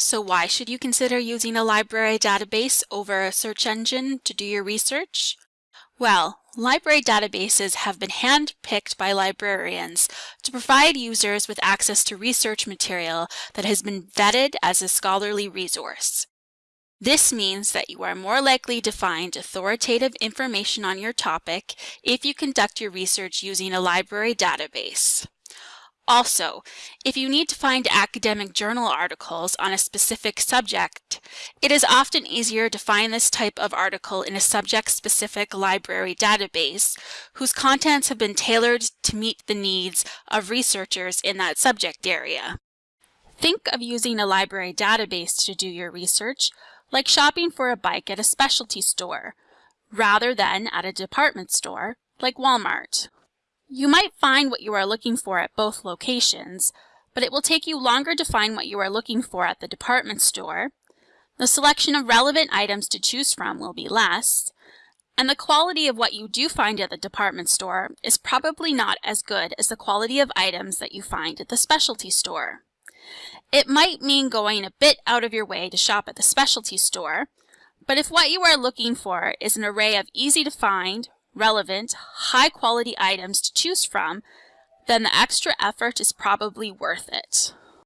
So why should you consider using a library database over a search engine to do your research? Well, library databases have been hand-picked by librarians to provide users with access to research material that has been vetted as a scholarly resource. This means that you are more likely to find authoritative information on your topic if you conduct your research using a library database. Also, if you need to find academic journal articles on a specific subject, it is often easier to find this type of article in a subject-specific library database whose contents have been tailored to meet the needs of researchers in that subject area. Think of using a library database to do your research like shopping for a bike at a specialty store, rather than at a department store like Walmart. You might find what you are looking for at both locations, but it will take you longer to find what you are looking for at the department store. The selection of relevant items to choose from will be less, and the quality of what you do find at the department store is probably not as good as the quality of items that you find at the specialty store. It might mean going a bit out of your way to shop at the specialty store, but if what you are looking for is an array of easy to find, relevant, high quality items to choose from, then the extra effort is probably worth it.